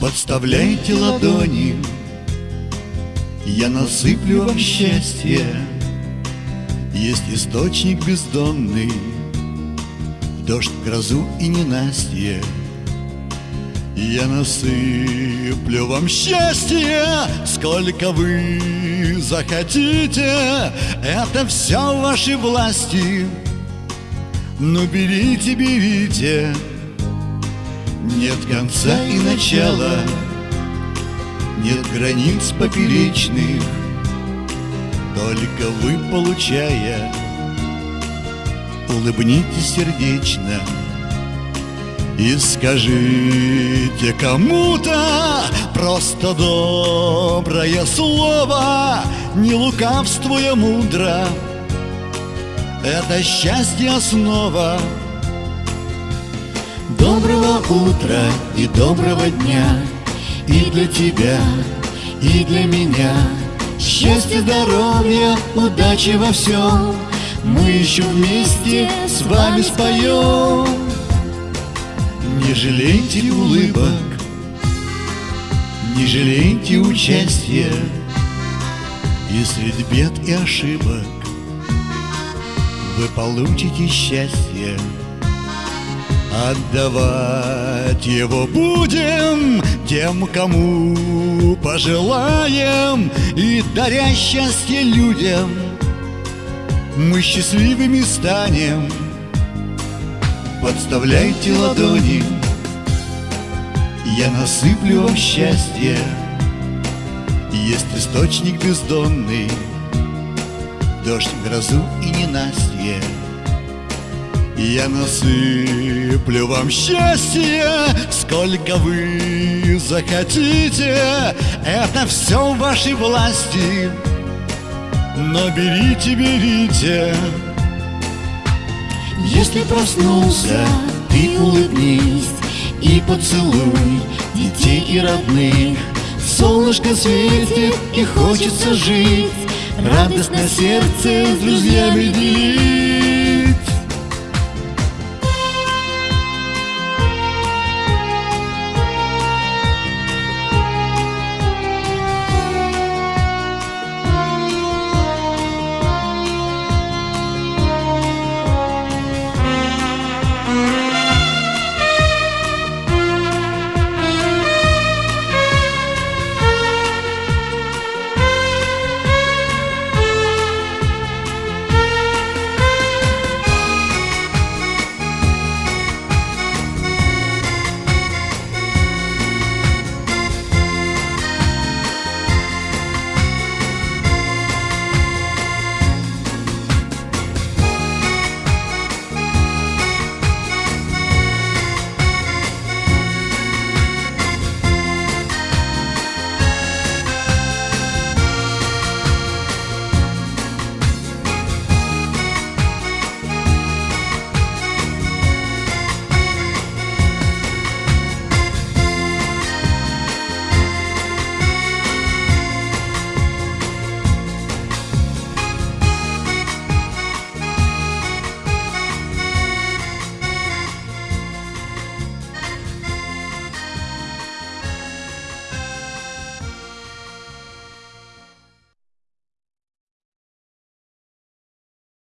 Подставляйте ладони. Я насыплю вам счастье. Есть источник бездонный. Дождь, грозу и ненастье. Я насыплю вам счастье. Сколько вы захотите Это все в вашей власти. Ну берите, берите нет конца и начала, нет границ поперечных, Только вы, получая, улыбнитесь сердечно И скажите кому-то просто доброе слово, Не лукавствуя мудро, это счастье основа. Доброго утра и доброго дня. И для тебя, и для меня. Счастья, здоровья, удачи во всем. Мы еще вместе с вами споем. Не жалейте улыбок Не жалейте участия. И среди бед и ошибок Вы получите счастье Отдавать его будем тем, кому пожелаем И даря счастье людям. Мы счастливыми станем. Подставляйте ладони. Я насыплю вам счастье. Есть источник бездонный. Дождь, грозу и ненастье я насыплю вам счастье, сколько вы захотите. Это все в вашей власти, но берите, берите. Если проснулся, ты улыбнись И поцелуй детей и родных. Солнышко светит и хочется жить. Радость на сердце с друзьями делить